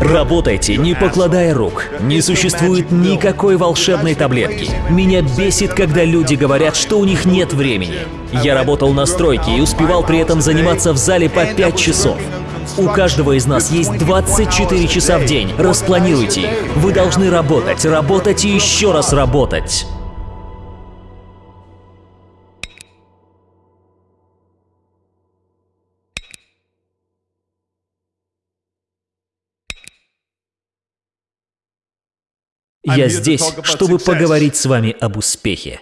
Работайте, не покладая рук. Не существует никакой волшебной таблетки. Меня бесит, когда люди говорят, что у них нет времени. Я работал на стройке и успевал при этом заниматься в зале по 5 часов. У каждого из нас есть 24 часа в день. Распланируйте их. Вы должны работать, работать и еще раз работать. Я здесь, чтобы поговорить с вами об успехе.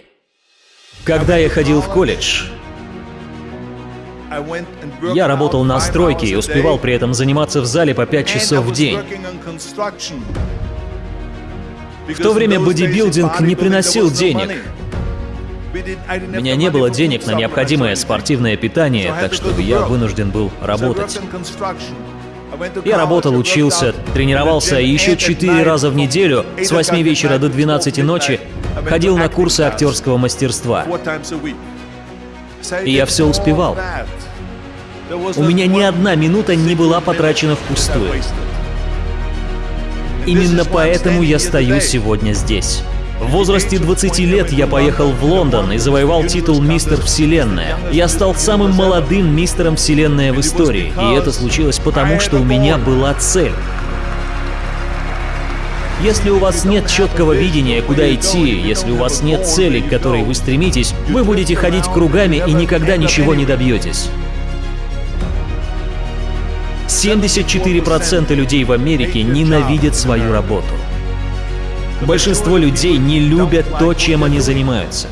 Когда я ходил в колледж, я работал на стройке и успевал при этом заниматься в зале по 5 часов в день. В то время бодибилдинг не приносил денег. У меня не было денег на необходимое спортивное питание, так что я вынужден был работать. Я работал, учился, тренировался и еще четыре раза в неделю с 8 вечера до 12 ночи ходил на курсы актерского мастерства. И я все успевал. У меня ни одна минута не была потрачена впустую. Именно поэтому я стою сегодня здесь. В возрасте 20 лет я поехал в Лондон и завоевал титул «Мистер Вселенная». Я стал самым молодым мистером Вселенная в истории, и это случилось потому, что у меня была цель. Если у вас нет четкого видения, куда идти, если у вас нет цели, к которой вы стремитесь, вы будете ходить кругами и никогда ничего не добьетесь. 74% людей в Америке ненавидят свою работу. Большинство людей не любят то, чем они занимаются.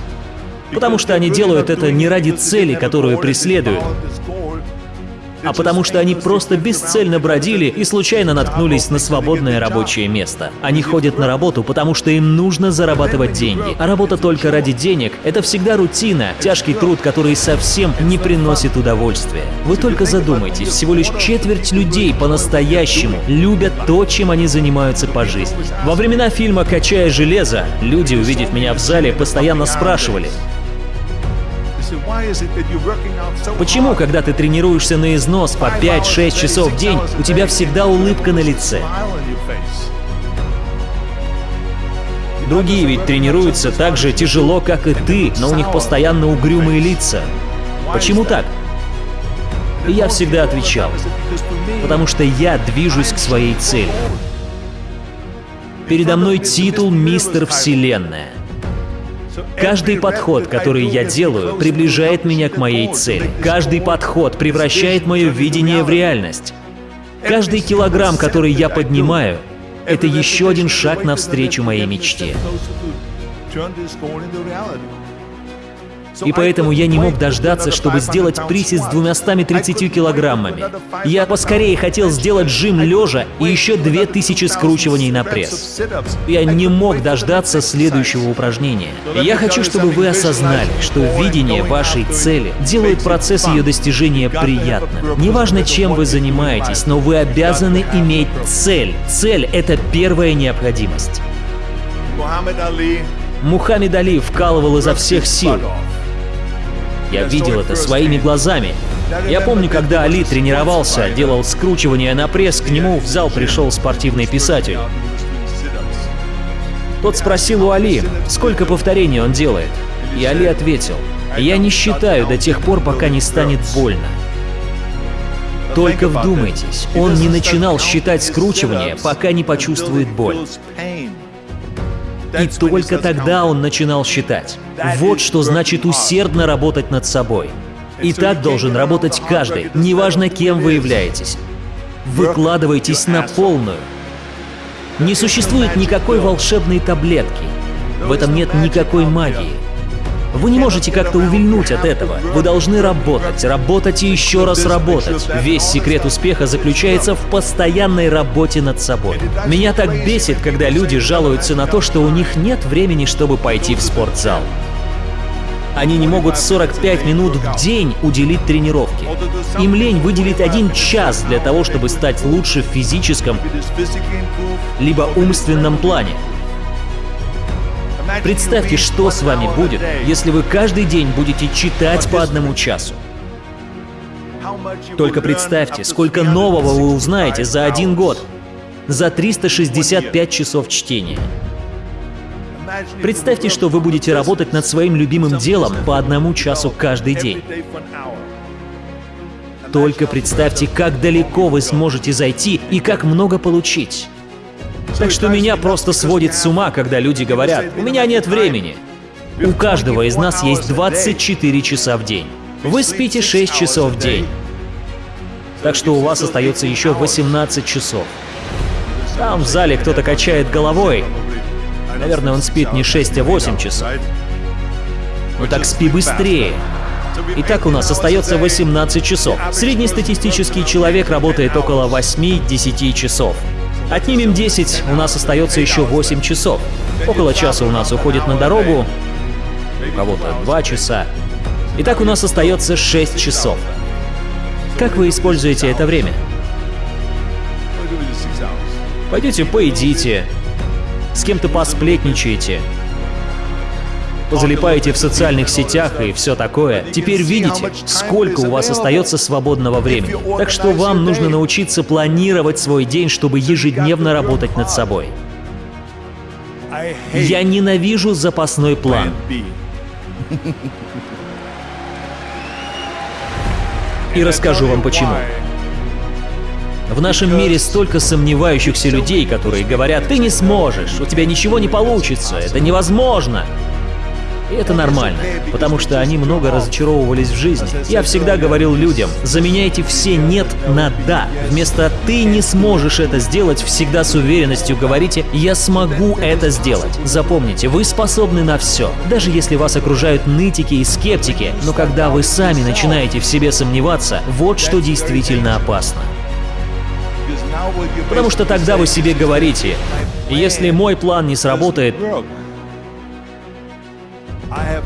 Потому что они делают это не ради цели, которую преследуют, а потому что они просто бесцельно бродили и случайно наткнулись на свободное рабочее место. Они ходят на работу, потому что им нужно зарабатывать деньги. А работа только ради денег — это всегда рутина, тяжкий труд, который совсем не приносит удовольствия. Вы только задумайтесь, всего лишь четверть людей по-настоящему любят то, чем они занимаются по жизни. Во времена фильма «Качая железо» люди, увидев меня в зале, постоянно спрашивали, Почему, когда ты тренируешься на износ по 5-6 часов в день, у тебя всегда улыбка на лице? Другие ведь тренируются так же тяжело, как и ты, но у них постоянно угрюмые лица. Почему так? И я всегда отвечал, потому что я движусь к своей цели. Передо мной титул «Мистер Вселенная». Каждый подход, который я делаю, приближает меня к моей цели. Каждый подход превращает мое видение в реальность. Каждый килограмм, который я поднимаю, это еще один шаг навстречу моей мечте. И поэтому я не мог дождаться, чтобы сделать присед с 230 килограммами. Я поскорее хотел сделать жим лежа и еще 2000 скручиваний на пресс. Я не мог дождаться следующего упражнения. Я хочу, чтобы вы осознали, что видение вашей цели делает процесс ее достижения приятным. Неважно, чем вы занимаетесь, но вы обязаны иметь цель. Цель — это первая необходимость. Мухаммед Али вкалывал изо всех сил. Я видел это своими глазами. Я помню, когда Али тренировался, делал скручивание на пресс, к нему в зал пришел спортивный писатель. Тот спросил у Али, сколько повторений он делает. И Али ответил, «Я не считаю до тех пор, пока не станет больно». Только вдумайтесь, он не начинал считать скручивание, пока не почувствует боль. И только тогда он начинал считать. Вот что значит усердно работать над собой. И так должен работать каждый, неважно кем вы являетесь. Выкладывайтесь на полную. Не существует никакой волшебной таблетки. В этом нет никакой магии. Вы не можете как-то увильнуть от этого. Вы должны работать, работать и еще раз работать. Весь секрет успеха заключается в постоянной работе над собой. Меня так бесит, когда люди жалуются на то, что у них нет времени, чтобы пойти в спортзал. Они не могут 45 минут в день уделить тренировке. Им лень выделить один час для того, чтобы стать лучше в физическом либо умственном плане. Представьте, что с вами будет, если вы каждый день будете читать по одному часу. Только представьте, сколько нового вы узнаете за один год. за 365 часов чтения. Представьте, что вы будете работать над своим любимым делом по одному часу каждый день. Только представьте, как далеко вы сможете зайти и как много получить. Так что меня просто сводит с ума, когда люди говорят, «У меня нет времени». У каждого из нас есть 24 часа в день. Вы спите 6 часов в день. Так что у вас остается еще 18 часов. Там в зале кто-то качает головой. Наверное, он спит не 6, а 8 часов. Ну так спи быстрее. Итак, у нас остается 18 часов. Среднестатистический человек работает около 8-10 часов. Отнимем 10, у нас остается еще 8 часов. Около часа у нас уходит на дорогу, у кого-то 2 часа. Итак, у нас остается 6 часов. Как вы используете это время? Пойдете поедите, с кем-то посплетничаете, позалипаете в социальных сетях и все такое. Теперь видите, сколько у вас остается свободного времени. Так что вам нужно научиться планировать свой день, чтобы ежедневно работать над собой. Я ненавижу запасной план. И расскажу вам почему. В нашем мире столько сомневающихся людей, которые говорят, ты не сможешь, у тебя ничего не получится, это невозможно. И это нормально, потому что они много разочаровывались в жизни. Я всегда говорил людям, заменяйте все «нет» на «да». Вместо «ты не сможешь это сделать» всегда с уверенностью говорите «я смогу это сделать». Запомните, вы способны на все, даже если вас окружают нытики и скептики, но когда вы сами начинаете в себе сомневаться, вот что действительно опасно. Потому что тогда вы себе говорите, если мой план не сработает,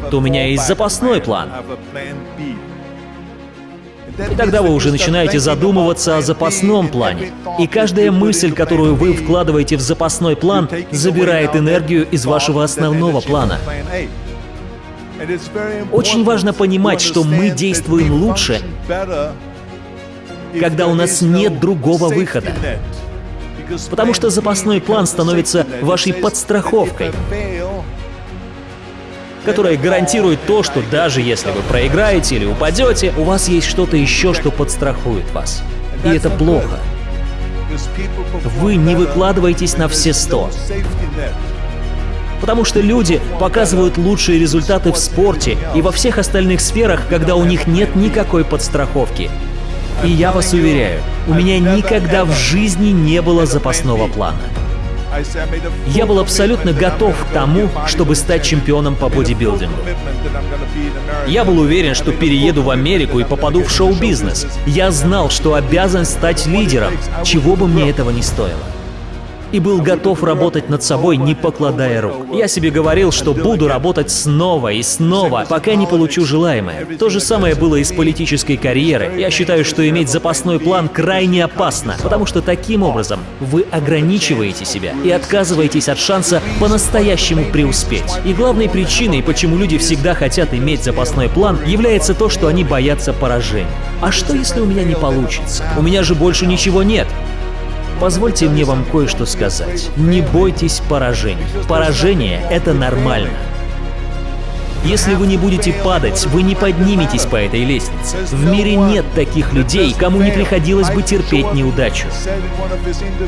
то у меня есть запасной план. И тогда вы уже начинаете задумываться о запасном плане. И каждая мысль, которую вы вкладываете в запасной план, забирает энергию из вашего основного плана. Очень важно понимать, что мы действуем лучше, когда у нас нет другого выхода. Потому что запасной план становится вашей подстраховкой, которая гарантирует то, что даже если вы проиграете или упадете, у вас есть что-то еще, что подстрахует вас. И это плохо. Вы не выкладываетесь на все сто. Потому что люди показывают лучшие результаты в спорте и во всех остальных сферах, когда у них нет никакой подстраховки. И я вас уверяю, у меня никогда в жизни не было запасного плана. Я был абсолютно готов к тому, чтобы стать чемпионом по бодибилдингу. Я был уверен, что перееду в Америку и попаду в шоу-бизнес. Я знал, что обязан стать лидером, чего бы мне этого не стоило и был готов работать над собой, не покладая рук. Я себе говорил, что буду работать снова и снова, пока не получу желаемое. То же самое было и с политической карьерой. Я считаю, что иметь запасной план крайне опасно, потому что таким образом вы ограничиваете себя и отказываетесь от шанса по-настоящему преуспеть. И главной причиной, почему люди всегда хотят иметь запасной план, является то, что они боятся поражения. А что, если у меня не получится? У меня же больше ничего нет. Позвольте мне вам кое-что сказать. Не бойтесь поражений. Поражение — это нормально. Если вы не будете падать, вы не подниметесь по этой лестнице. В мире нет таких людей, кому не приходилось бы терпеть неудачу.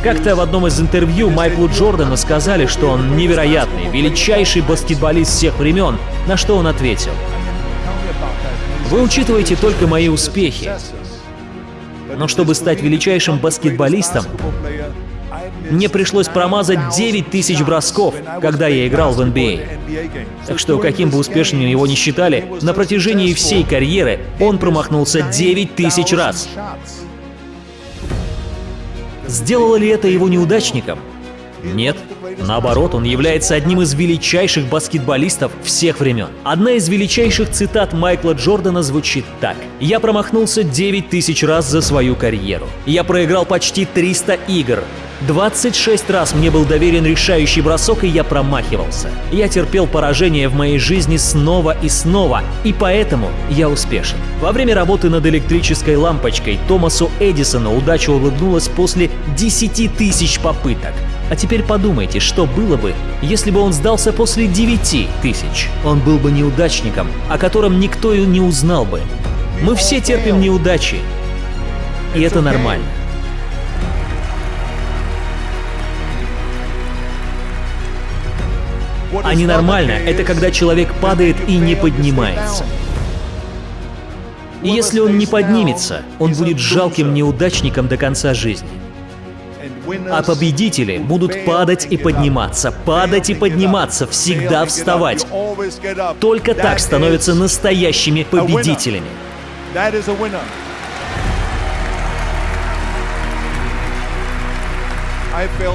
Как-то в одном из интервью Майклу Джордану сказали, что он невероятный, величайший баскетболист всех времен, на что он ответил. Вы учитываете только мои успехи. Но чтобы стать величайшим баскетболистом, мне пришлось промазать 9 тысяч бросков, когда я играл в NBA. А. Так что, каким бы успешным его ни считали, на протяжении всей карьеры он промахнулся 9 тысяч раз. Сделало ли это его неудачником? Нет. Наоборот, он является одним из величайших баскетболистов всех времен. Одна из величайших цитат Майкла Джордана звучит так. «Я промахнулся 9 тысяч раз за свою карьеру. Я проиграл почти 300 игр. 26 раз мне был доверен решающий бросок, и я промахивался. Я терпел поражение в моей жизни снова и снова, и поэтому я успешен. Во время работы над электрической лампочкой Томасу Эдисону удача улыбнулась после 10 тысяч попыток. А теперь подумайте, что было бы, если бы он сдался после 9 тысяч. Он был бы неудачником, о котором никто и не узнал бы. Мы все терпим неудачи, и это нормально. А ненормально — это когда человек падает и не поднимается. И если он не поднимется, он будет жалким неудачником до конца жизни. А победители будут падать и подниматься, падать и подниматься, всегда вставать. Только так становятся настоящими победителями.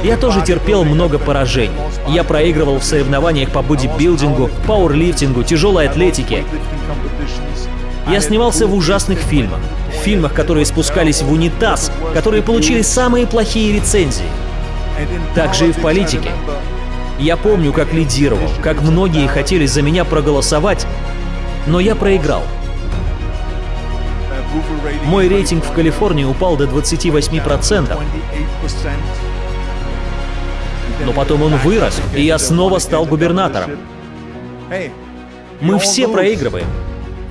Я тоже терпел много поражений. Я проигрывал в соревнованиях по бодибилдингу, пауэрлифтингу, тяжелой атлетике. Я снимался в ужасных фильмах. В фильмах, которые спускались в унитаз, которые получили самые плохие рецензии. Также и в политике. Я помню, как лидировал, как многие хотели за меня проголосовать, но я проиграл. Мой рейтинг в Калифорнии упал до 28%. Но потом он вырос, и я снова стал губернатором. Мы все проигрываем.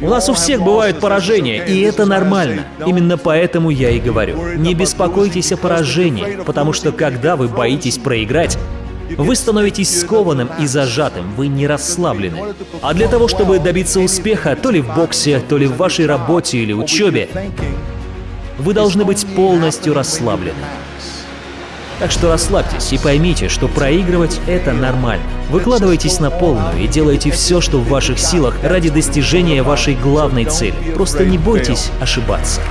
У нас у всех бывают поражения, и это нормально. Именно поэтому я и говорю, не беспокойтесь о поражении, потому что когда вы боитесь проиграть, вы становитесь скованным и зажатым, вы не расслаблены. А для того, чтобы добиться успеха, то ли в боксе, то ли в вашей работе или учебе, вы должны быть полностью расслаблены. Так что расслабьтесь и поймите, что проигрывать — это нормально. Выкладывайтесь на полную и делайте все, что в ваших силах ради достижения вашей главной цели. Просто не бойтесь ошибаться.